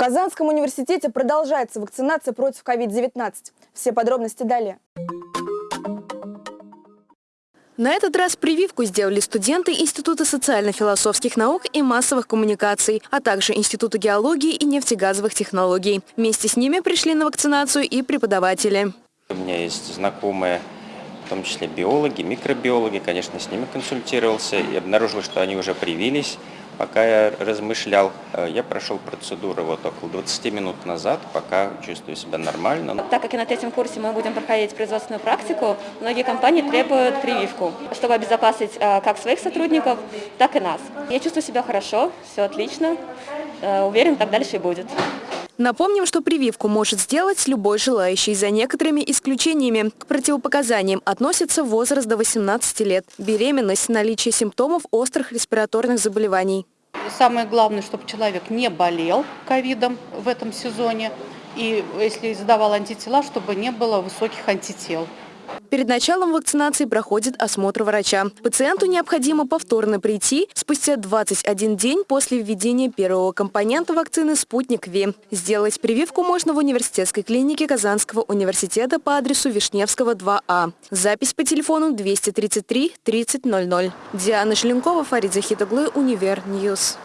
Казанском университете продолжается вакцинация против COVID-19. Все подробности далее. На этот раз прививку сделали студенты Института социально-философских наук и массовых коммуникаций, а также Института геологии и нефтегазовых технологий. Вместе с ними пришли на вакцинацию и преподаватели. У меня есть знакомые, в том числе биологи, микробиологи, конечно, с ними консультировался и обнаружил, что они уже привились. Пока я размышлял, э, я прошел процедуру вот около 20 минут назад, пока чувствую себя нормально. Так как и на третьем курсе мы будем проходить производственную практику, многие компании требуют прививку, чтобы обезопасить э, как своих сотрудников, так и нас. Я чувствую себя хорошо, все отлично, э, уверен, так дальше и будет. Напомним, что прививку может сделать любой желающий, за некоторыми исключениями. К противопоказаниям относится возраст до 18 лет, беременность, наличие симптомов острых респираторных заболеваний. Самое главное, чтобы человек не болел ковидом в этом сезоне, и если сдавал антитела, чтобы не было высоких антител. Перед началом вакцинации проходит осмотр врача. Пациенту необходимо повторно прийти спустя 21 день после введения первого компонента вакцины «Спутник V». Сделать прививку можно в университетской клинике Казанского университета по адресу Вишневского, 2А. Запись по телефону 233 3000. Диана Шеленкова, Фарид Захитоглы, Универ News.